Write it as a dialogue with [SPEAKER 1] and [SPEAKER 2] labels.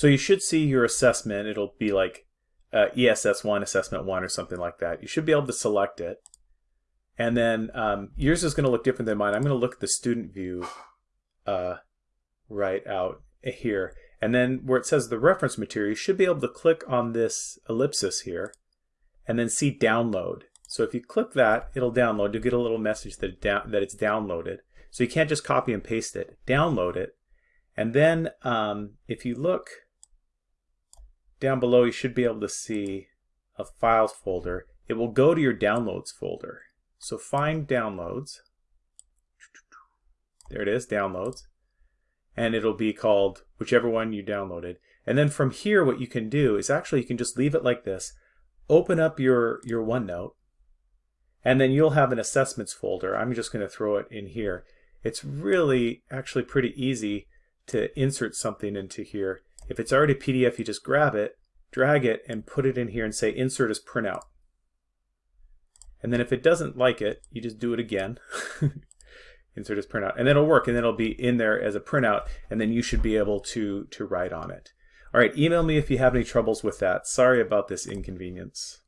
[SPEAKER 1] So you should see your assessment. It'll be like uh, ESS1, Assessment 1 or something like that. You should be able to select it. And then um, yours is going to look different than mine. I'm going to look at the student view uh, right out here. And then where it says the reference material, you should be able to click on this ellipsis here and then see download. So if you click that, it'll download. You'll get a little message that, it down, that it's downloaded. So you can't just copy and paste it. Download it. And then um, if you look down below, you should be able to see a files folder. It will go to your downloads folder. So find downloads. There it is, downloads. And it'll be called whichever one you downloaded. And then from here, what you can do is actually you can just leave it like this. Open up your, your OneNote. And then you'll have an assessments folder. I'm just going to throw it in here. It's really actually pretty easy to insert something into here. If it's already PDF, you just grab it, drag it, and put it in here and say insert as printout. And then if it doesn't like it, you just do it again. insert as printout. And then it'll work and then it'll be in there as a printout and then you should be able to, to write on it. All right, email me if you have any troubles with that. Sorry about this inconvenience.